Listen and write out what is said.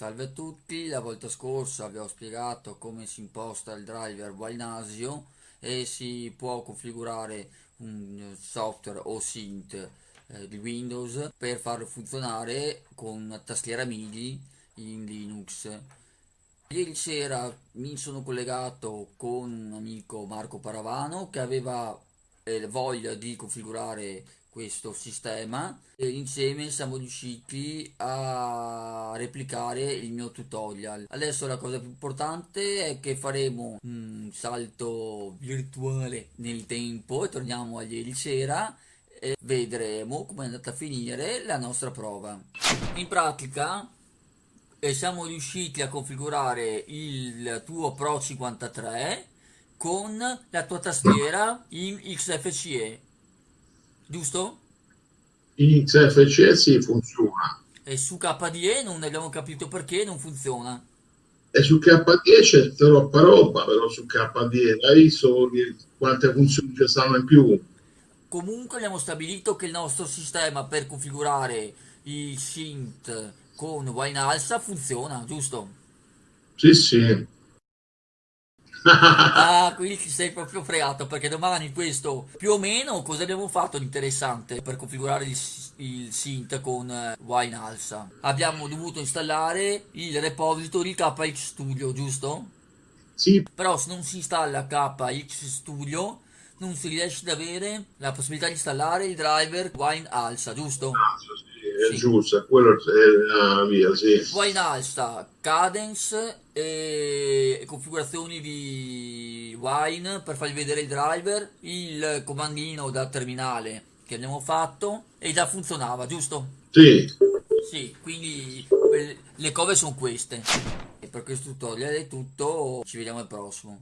Salve a tutti, la volta scorsa vi ho spiegato come si imposta il driver Wainasio e si può configurare un software o synth eh, di Windows per farlo funzionare con tastiera MIDI in Linux. Ieri sera mi sono collegato con un amico Marco Paravano che aveva eh, voglia di configurare questo sistema e insieme siamo riusciti a replicare il mio tutorial. Adesso la cosa più importante è che faremo un salto virtuale nel tempo e torniamo a ieri sera e vedremo come è andata a finire la nostra prova. In pratica eh, siamo riusciti a configurare il tuo Pro 53 con la tua tastiera in XFCE giusto? In XFCE sì, funziona. E su KDE non abbiamo capito perché non funziona. E su KDE c'è troppa roba, però su KDE la ISO quante funzioni ci stanno in più. Comunque abbiamo stabilito che il nostro sistema per configurare il synth con Wine Alsa funziona, giusto? Sì, sì. ah, quindi ci sei proprio fregato perché domani questo più o meno cosa abbiamo fatto di interessante per configurare il, il synth con uh, Wine Alsa? Abbiamo dovuto installare il repository KX Studio, giusto? Sì. Però se non si installa KX Studio non si riesce ad avere la possibilità di installare il driver Wine Alsa, giusto? Ah, sì è sì. giusta, quello è la via, sì. Poi in alta, cadence e configurazioni di wine per farvi vedere il driver, il comandino da terminale che abbiamo fatto e già funzionava, giusto? Sì. Sì, quindi le cose sono queste. E per questo tutorial è tutto, ci vediamo al prossimo.